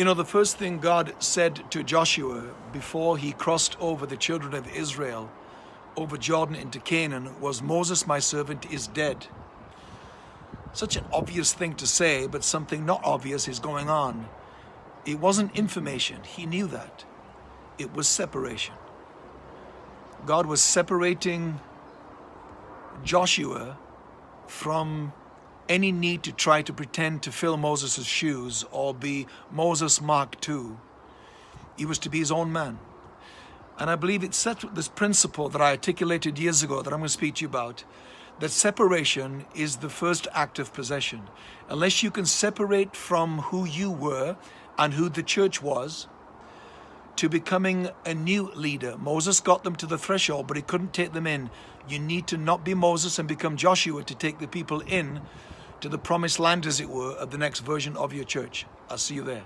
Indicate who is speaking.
Speaker 1: You know, the first thing God said to Joshua before he crossed over the children of Israel over Jordan into Canaan was, Moses, my servant, is dead. Such an obvious thing to say, but something not obvious is going on. It wasn't information. He knew that. It was separation. God was separating Joshua from any need to try to pretend to fill Moses' shoes or be Moses Mark II. He was to be his own man. And I believe it's set with this principle that I articulated years ago that I'm going to speak to you about, that separation is the first act of possession. Unless you can separate from who you were and who the church was, to becoming a new leader. Moses got them to the threshold, but he couldn't take them in. You need to not be Moses and become Joshua to take the people in to the promised land, as it were, of the next version of your church. I'll see you there.